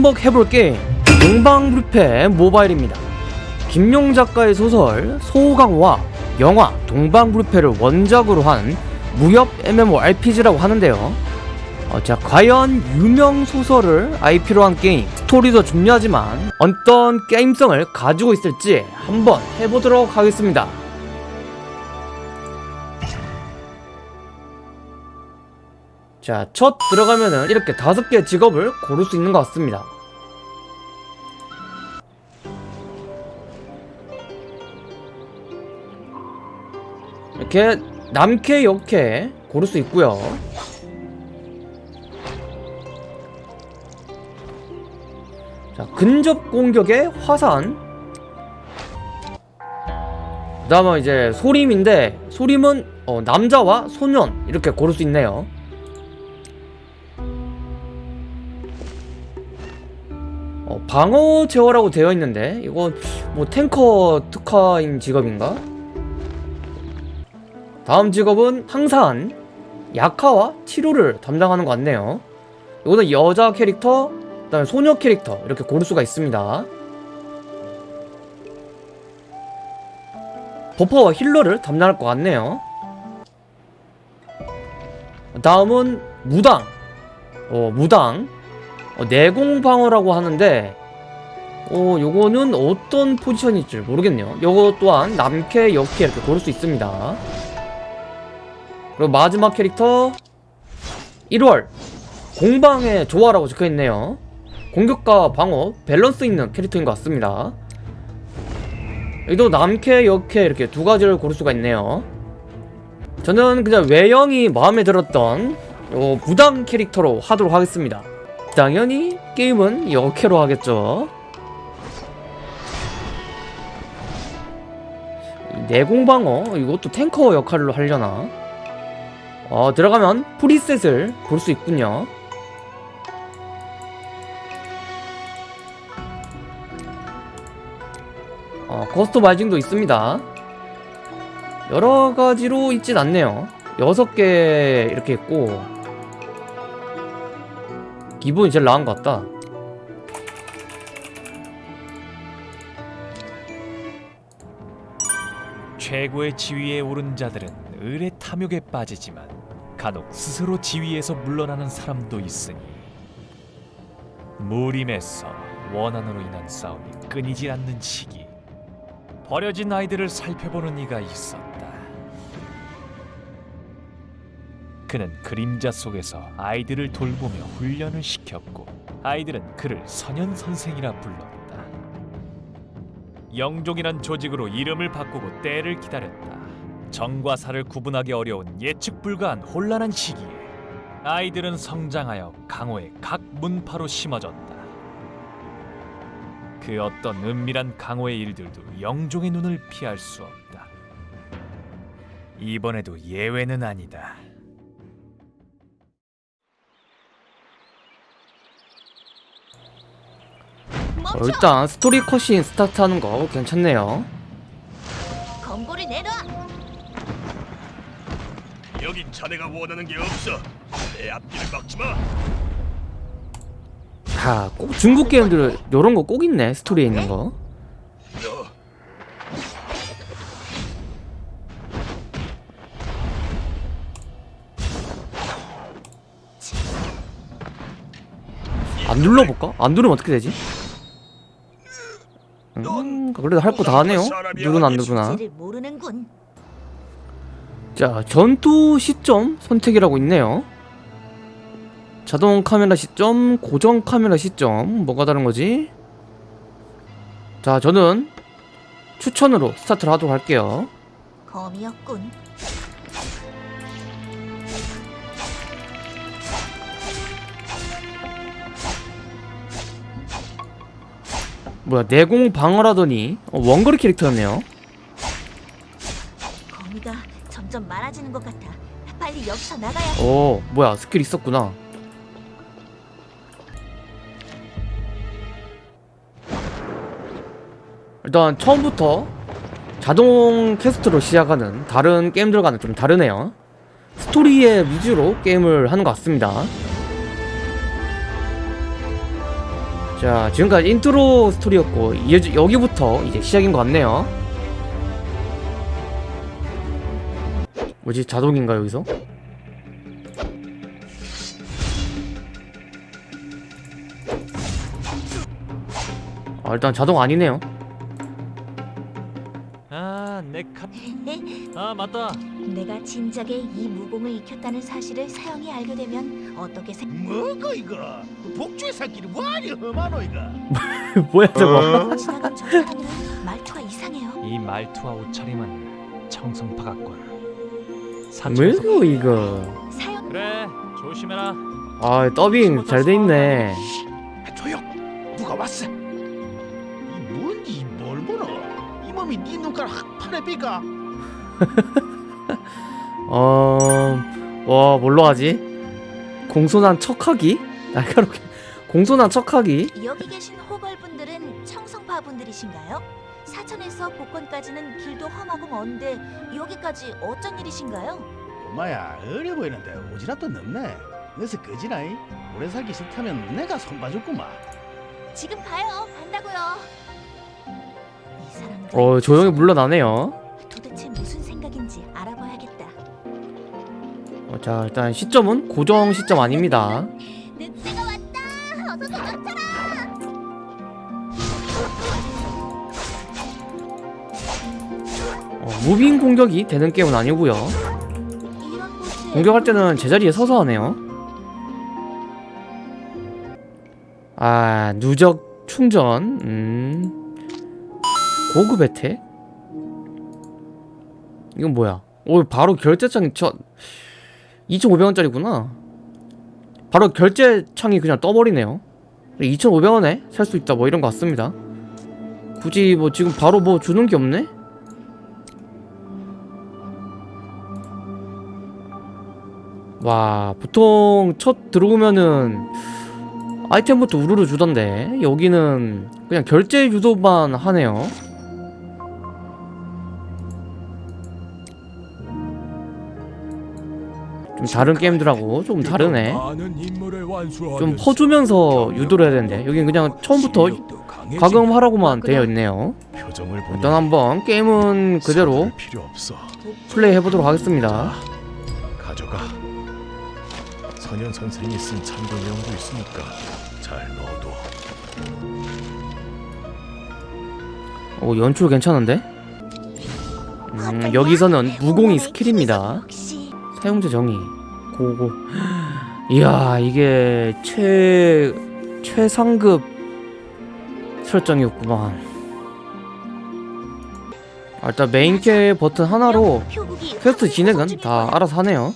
한번 해볼 게임 동방불패 모바일입니다. 김용 작가의 소설 소강화 영화 동방불패를 원작으로 한 무협 MMORPG라고 하는데요. 어, 자 과연 유명 소설을 IP로 한 게임 스토리도 중요하지만 어떤 게임성을 가지고 있을지 한번 해보도록 하겠습니다 자, 첫 들어가면은 이렇게 다섯 개 직업을 고를 수 있는 것 같습니다. 이렇게 남캐, 역캐 고를 수 있고요. 자, 근접 공격의 화산. 그 다음은 이제 소림인데 소림은 어, 남자와 소년 이렇게 고를 수 있네요. 어, 방어 제어라고 되어 있는데 이거 뭐 탱커 특화인 직업인가? 다음 직업은 항산 약화와 치료를 담당하는 것 같네요. 이거는 여자 캐릭터 그 다음에 소녀 캐릭터 이렇게 고를 수가 있습니다. 버퍼와 힐러를 담당할 것 같네요. 다음은 무당. 어 무당 어, 내공 방어라고 하는데 어 요거는 어떤 포지션일지 모르겠네요. 요거 또한 남캐 역캐 이렇게 고를 수 있습니다. 그리고 마지막 캐릭터 1월. 공방의 조화라고 적혀있네요. 공격과 방어 밸런스 있는 캐릭터인 것 같습니다. 여기도 남캐 역캐 이렇게 두 가지를 고를 수가 있네요. 저는 그냥 외형이 마음에 들었던 요 무당 캐릭터로 하도록 하겠습니다 당연히 게임은 역캐로 하겠죠. 내공방어 이것도 탱커 역할로 하려나? 어 들어가면 프리셋을 볼 수 있군요. 어 커스터마이징도 있습니다. 여러가지로 있진 않네요. 6개 이렇게 있고 기본이 제일 나은 것 같다 최고의 지위에 오른 자들은 을의 탐욕에 빠지지만 간혹 스스로 지위에서 물러나는 사람도 있으니 무림에서 원한으로 인한 싸움이 끊이질 않는 시기 버려진 아이들을 살펴보는 이가 있었다. 그는 그림자 속에서 아이들을 돌보며 훈련을 시켰고 아이들은 그를 선현 선생이라 불렀다. 영종이란 조직으로 이름을 바꾸고 때를 기다렸다. 정과 사를 구분하기 어려운 예측 불가한 혼란한 시기에 아이들은 성장하여 강호의 각 문파로 심어졌다. 그 어떤 은밀한 강호의 일들도 영종의 눈을 피할 수 없다. 이번에도 예외는 아니다. 어, 일단 스토리 컷신 스타트하는 거 괜찮네요 검고를 내놔. 여긴 자네가 원하는 게 없어. 내 앞길을 막지 마. 자, 꼭 중국 게임들 요런 거 꼭 있네 스토리에 있는 거너안 눌러볼까? 안 누르면 어떻게 되지? 음, 그래도 할 거 다 하네요 누르나 안 모르는군. 자 전투 시점 선택이라고 있네요 자동 카메라 시점 고정 카메라 시점 뭐가 다른 거지? 자 저는 추천으로 스타트를 하도록 할게요 검이었군. 뭐야 내공 방어라더니. 어, 원거리 캐릭터였네요. 거미가 점점 많아지는 것 같아. 빨리 여기서 나가야. 오 뭐야 스킬 있었구나. 일단 처음부터 자동 quest로 시작하는 다른 게임들과는 좀 다르네요. 스토리의 위주로 게임을 하는 것 같습니다 자 지금까지 인트로 스토리였고 이제 여기부터 이제 시작인 것 같네요. 뭐지? 자동인가 여기서? 아 일단 자동 아니네요. 아내 카... 아 맞다 내가 진작에 이 무공을 익혔다는 사실을 사형이 알게 되면 어떻게 생... 뭐고 이거? 복주의 살길이 뭐하니 험하노 이거? 뭐야 저거 지나간 저 사람은 말투가 이상해요. 이 말투와 옷차림은 청성파 같군 뭐고 이거 사형 그래 조심해라 아 더빙 잘 돼 있네 아, 조용. 누가 왔어? 이 뭔지 뭘 보노? 이 몸이 네 눈깔 확 파내비가? 어... 와 뭘로 하지? 공손한 척하기? 날카롭게 공손한 척하기? 여기 계신 호걸분들은 청성파 분들이신가요? 사천에서 복권까지는 길도 험하고 먼데 여기까지 어쩐 일이신가요? 엄마야 어려 보이는데 오지랖도 넓네. 너서 끄지라이. 오래 살기 싫다면 내가 손봐줬구만. 지금 가요. 간다고요. 이 사람들 어 조용히 물러나네요 자 일단 시점은 고정 시점 아닙니다. 도망쳐라. 어, 무빙 공격이 되는 게임은 아니고요. 공격할 때는 제자리에 서서 하네요. 아 누적 충전. 음. 고급 혜택? 이건 뭐야? 오 바로 결제창이 저 2,500원짜리구나. 바로 결제 창이 그냥 떠버리네요. 2,500원에 살 수 있다 뭐 이런 거 같습니다. 굳이 뭐 지금 바로 뭐 주는 게 없네? 와 보통 첫 들어오면은 아이템부터 우르르 주던데. 여기는 그냥 결제 유도만 하네요 좀 다른 게임들하고 조금 다르네 좀 퍼주면서 유도를 해야 되는데 여긴 그냥 처음부터 가금하라고만 되어 있네요 일단 한번 게임은 그대로. 플레이 해보도록 하겠습니다 가져가. 선현 선생이 쓴 참고내용도 있으니까 잘 넣어둬. 오 연출 괜찮은데? 음, 여기서는 무공이 스킬입니다 사용자 정의. 고고. 이야 이게 최 최상급 설정이었구만. 아, 일단 메인 캐 버튼 하나로 표국이 퀘스트 화물이 진행은 터질 다. 알아서 하네요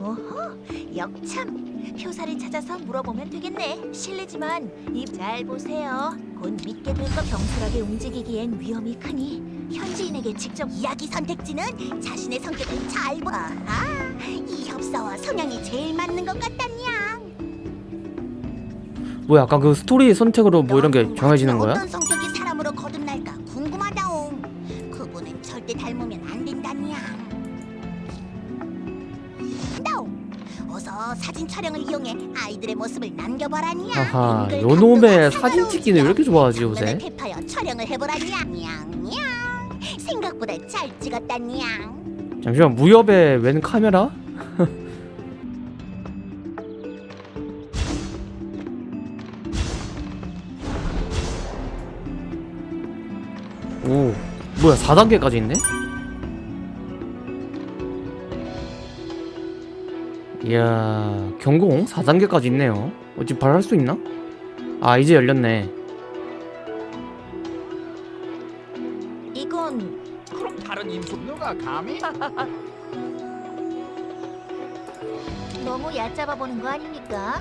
어허, 역참 표사를 찾아서 물어보면 되겠네. 실례지만 입 잘 보세요. 곧 믿게 될 거 경솔하게 움직이기엔 위험이 크니 현지인에게 직접 이야기 선택지는 자신의 성격을 잘 봐. 아, 이 협사와 성향이 제일 맞는 것 같다냐. 뭐야 아까 그 스토리 선택으로 뭐 이런 게 정해지는 거야? 어떤 성격 사진 촬영을 이용해 아이들의 모습을 남겨보라냐. 하하 은근 요놈의 사진 찍기는 왜 이렇게 좋아하지 요새 탭하여 촬영을 해보라냐. 냥냥. 생각보다 잘 찍었다 냥. 잠시만 무협의 웬 카메라? 오 뭐야 4단계까지 있네? 이야 경공 4단계까지 있네요 어, 지금 바로 할수 있나? 아 이제 열렸네 이건 그럼 다른 임수 누가 감히? 너무 얕잡아 보는 거 아닙니까?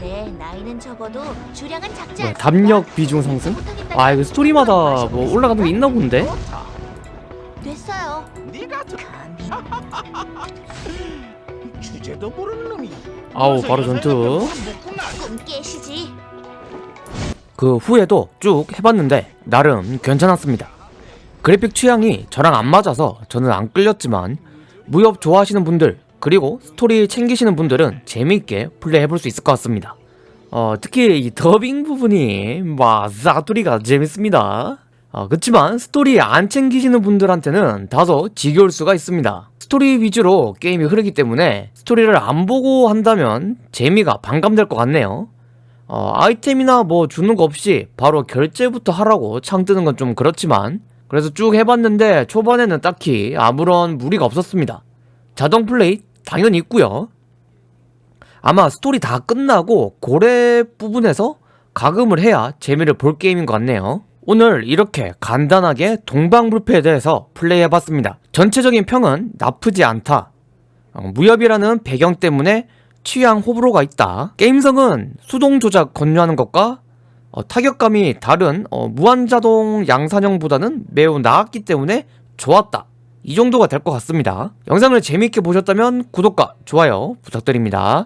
네, 나이는 적어도 주량은 작지 뭐야, 않습니다. 담력 비중 상승? 아 이거 스토리마다 뭐 올라가는 게 있나 본데? 됐어요. 네가 저 감히 주제도 모르는 놈이. 아우 바로 전투 꿈 깨시지. 그 후에도 쭉 해봤는데 나름 괜찮았습니다. 그래픽 취향이 저랑 안 맞아서 저는 안 끌렸지만 무협 좋아하시는 분들 그리고 스토리 챙기시는 분들은 재미있게 플레이해볼 수 있을 것 같습니다. 어, 특히 이 더빙 부분이 막 사투리가 재밌습니다. 어, 그치만 스토리 안 챙기시는 분들한테는 다소 지겨울 수가 있습니다. 스토리 위주로 게임이 흐르기 때문에 스토리를 안 보고 한다면 재미가 반감될 것 같네요. 어, 아이템이나 뭐 주는 거 없이 바로 결제부터 하라고 창 뜨는 건 좀 그렇지만 그래서 쭉 해봤는데 초반에는 딱히 아무런 무리가 없었습니다. 자동 플레이 당연히 있고요. 아마 스토리 다 끝나고 고래 부분에서 가금을 해야 재미를 볼 게임인 것 같네요. 오늘 이렇게 간단하게 동방불패에 대해서 플레이해봤습니다. 전체적인 평은 나쁘지 않다. 어, 무협이라는 배경 때문에 취향 호불호가 있다. 게임성은 수동 조작 건조하는 것과 어, 타격감이 다른 어, 무한자동 양산형보다는 매우 나았기 때문에 좋았다. 이 정도가 될 것 같습니다. 영상을 재밌게 보셨다면 구독과 좋아요 부탁드립니다.